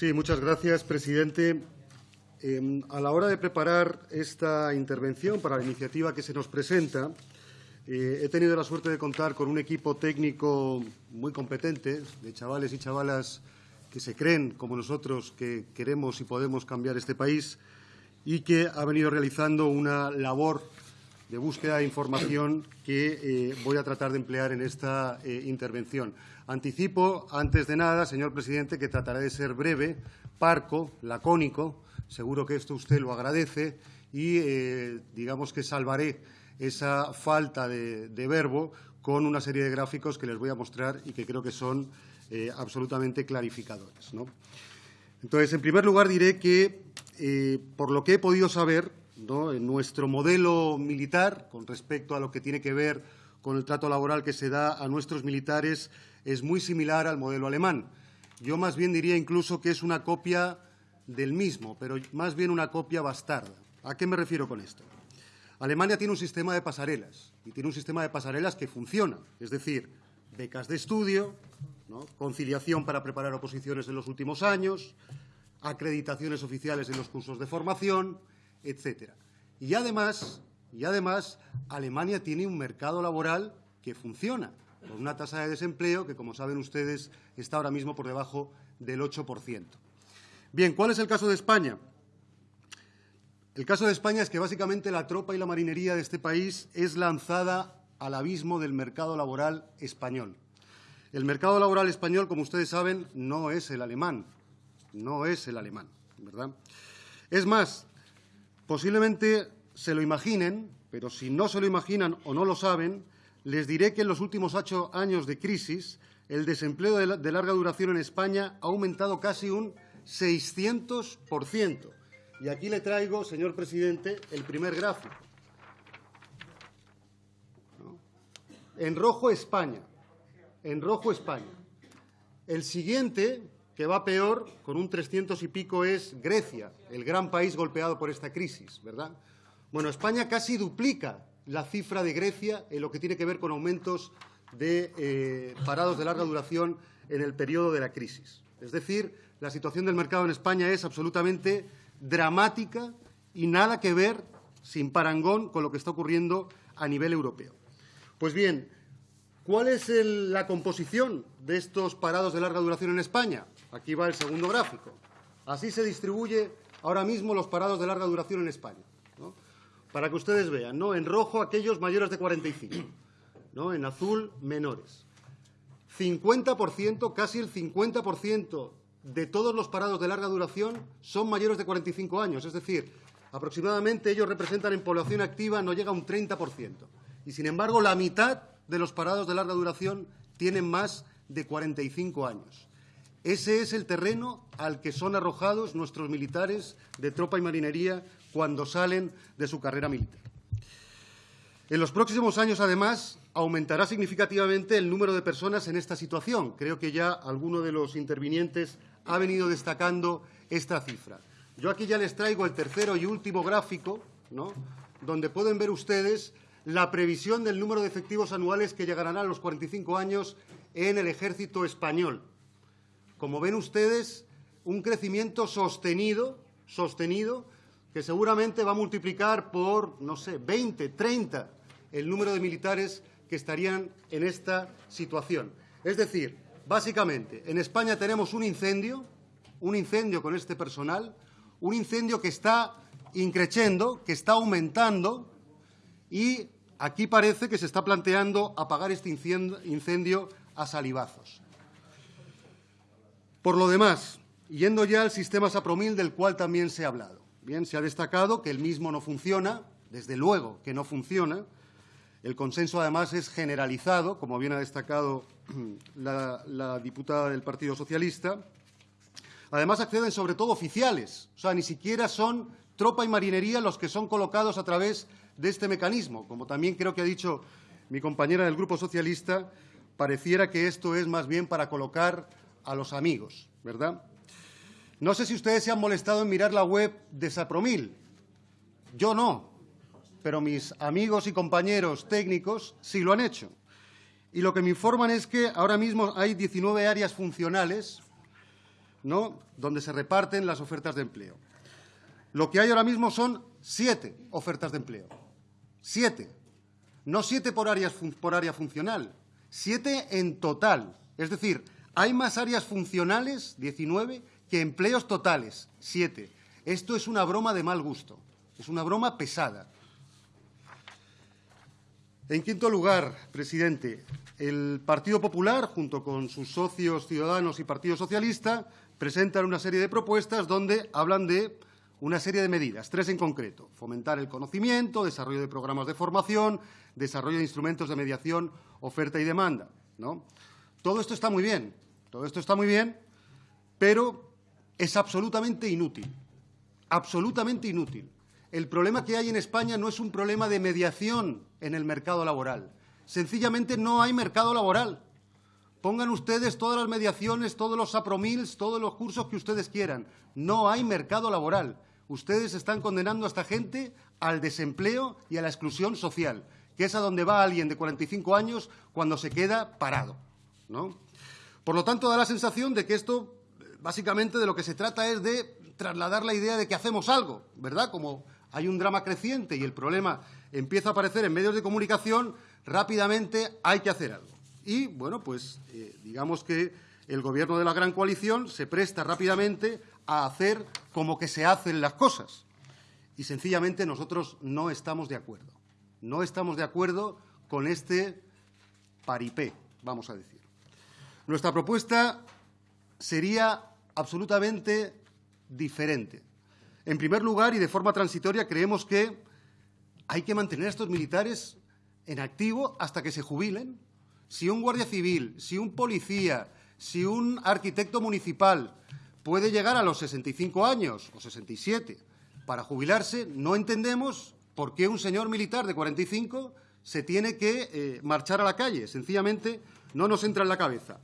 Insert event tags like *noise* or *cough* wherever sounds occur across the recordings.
Sí, muchas gracias, presidente. Eh, a la hora de preparar esta intervención para la iniciativa que se nos presenta, eh, he tenido la suerte de contar con un equipo técnico muy competente, de chavales y chavalas que se creen, como nosotros, que queremos y podemos cambiar este país y que ha venido realizando una labor de búsqueda de información que eh, voy a tratar de emplear en esta eh, intervención. Anticipo, antes de nada, señor presidente, que trataré de ser breve, parco, lacónico. Seguro que esto usted lo agradece y, eh, digamos que salvaré esa falta de, de, verbo con una serie de gráficos que les voy a mostrar y que creo que son absolutamente clarificadores. ¿no? Entonces, en primer lugar, diré que, por lo que he podido saber, en nuestro modelo militar, con respecto a lo que tiene que ver con el trato laboral que se da a nuestros militares, es muy similar al modelo alemán. Yo más bien diría incluso que es una copia del mismo, pero más bien una copia bastarda. ¿A qué me refiero con esto? Alemania tiene un sistema de pasarelas y tiene un sistema de pasarelas que funciona, es decir, becas de estudio, conciliación para preparar oposiciones en los últimos años, acreditaciones oficiales en los cursos de formación, etcétera. Y además, y además, Alemania tiene un mercado laboral que funciona, con una tasa de desempleo que, como saben ustedes, está ahora mismo por debajo del 8%. Bien, ¿cuál es el caso de España? El caso de España es que básicamente la tropa y la marinería de este país es lanzada al abismo del mercado laboral español. El mercado laboral español, como ustedes saben, no es el alemán, no es el alemán, ¿verdad? Es más, Posiblemente se lo imaginen, pero si no se lo imaginan o no lo saben, les diré que en los últimos ocho años de crisis el desempleo de larga duración en España ha aumentado casi un 600%. Y aquí le traigo, señor presidente, el primer gráfico. En rojo España. En rojo España. El siguiente que va peor, con un 300 y pico, es Grecia, el gran país golpeado por esta crisis, ¿verdad? Bueno, España casi duplica la cifra de Grecia en lo que tiene que ver con aumentos de eh, parados de larga duración en el periodo de la crisis. Es decir, la situación del mercado en España es absolutamente dramática y nada que ver, sin parangón, con lo que está ocurriendo a nivel europeo. Pues bien, ¿cuál es la composición de estos parados de larga duración en España? Aquí va el segundo gráfico. Así se distribuye ahora mismo los parados de larga duración en España. Para que ustedes vean, ¿no? En rojo aquellos mayores de 45, ¿no? En azul menores. 50%, casi el 50% de todos los parados de larga duración son mayores de 45 años, es decir, aproximadamente ellos representan en población activa no llega a un 30%. Y sin embargo, la mitad de los parados de larga duración tienen más de 45 años. Ese es el terreno al que son arrojados nuestros militares de tropa y marinería cuando salen de su carrera militar. En los próximos años, además, aumentará significativamente el número de personas en esta situación. Creo que ya alguno de los intervinientes ha venido destacando esta cifra. Yo aquí ya les traigo el tercero y último gráfico, ¿no? donde pueden ver ustedes la previsión del número de efectivos anuales que llegarán a los 45 años en el ejército español como ven ustedes, un crecimiento sostenido, sostenido, que seguramente va a multiplicar por, no sé, 20, 30 el número de militares que estarían en esta situación. Es decir, básicamente, en España tenemos un incendio, un incendio con este personal, un incendio que está increciendo, que está aumentando y aquí parece que se está planteando apagar este incendio a salivazos. Por lo demás, yendo ya al sistema Sapromil, del cual también se ha hablado. Bien, se ha destacado que el mismo no funciona, desde luego que no funciona. El consenso, además, es generalizado, como bien ha destacado *clears throat* la, la diputada del Partido Socialista. Además, acceden sobre todo oficiales, o sea, ni siquiera son tropa y marinería los que son colocados a través de este mecanismo. Como también creo que ha dicho mi compañera del Grupo Socialista, pareciera que esto es más bien para colocar a los amigos, ¿verdad? No sé si ustedes se han molestado en mirar la web de Sapromil. Yo no, pero mis amigos y compañeros técnicos sí lo han hecho. Y lo que me informan es que ahora mismo hay 19 áreas funcionales, ¿no? donde se reparten las ofertas de empleo. Lo que hay ahora mismo son siete ofertas de empleo. Siete. No siete por, por área funcional, siete en total. Es decir, hay más áreas funcionales, 19, que empleos totales, siete. Esto es una broma de mal gusto, es una broma pesada. En quinto lugar, presidente, el Partido Popular, junto con sus socios Ciudadanos y Partido Socialista, presentan una serie de propuestas donde hablan de una serie de medidas, tres en concreto. Fomentar el conocimiento, desarrollo de programas de formación, desarrollo de instrumentos de mediación, oferta y demanda. ¿no? Todo esto está muy bien, todo esto está muy bien, pero es absolutamente inútil, absolutamente inútil. El problema que hay en España no es un problema de mediación en el mercado laboral. Sencillamente no hay mercado laboral. Pongan ustedes todas las mediaciones, todos los apromils, todos los cursos que ustedes quieran. No hay mercado laboral. Ustedes están condenando a esta gente al desempleo y a la exclusión social, que es a donde va alguien de 45 años cuando se queda parado. ¿no? Por lo tanto, da la sensación de que esto, básicamente, de lo que se trata es de trasladar la idea de que hacemos algo, ¿verdad? Como hay un drama creciente y el problema empieza a aparecer en medios de comunicación, rápidamente hay que hacer algo. Y, bueno, pues eh, digamos que el Gobierno de la Gran Coalición se presta rápidamente a hacer como que se hacen las cosas. Y, sencillamente, nosotros no estamos de acuerdo. No estamos de acuerdo con este paripé, vamos a decir. Nuestra propuesta sería absolutamente diferente. En primer lugar, y de forma transitoria, creemos que hay que mantener a estos militares en activo hasta que se jubilen. Si un guardia civil, si un policía, si un arquitecto municipal puede llegar a los 65 años o 67 para jubilarse, no entendemos por qué un señor militar de 45 se tiene que eh, marchar a la calle. Sencillamente no nos entra en la cabeza.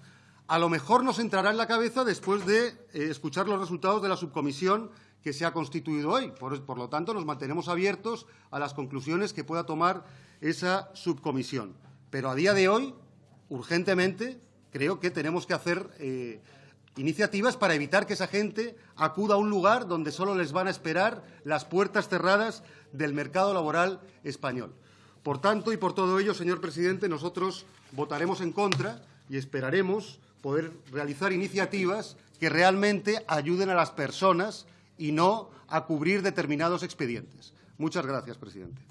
A lo mejor nos entrará en la cabeza después de eh, escuchar los resultados de la subcomisión que se ha constituido hoy. Por, lo tanto, nos mantenemos abiertos a las conclusiones que pueda tomar esa subcomisión. Pero a día de hoy, urgentemente, creo que tenemos que hacer eh, iniciativas para evitar que esa gente acuda a un lugar donde solo les van a esperar las puertas cerradas del mercado laboral español. Por tanto, y por todo ello, señor presidente, nosotros votaremos en contra y esperaremos poder realizar iniciativas que realmente ayuden a las personas y no a cubrir determinados expedientes. Muchas gracias, presidente.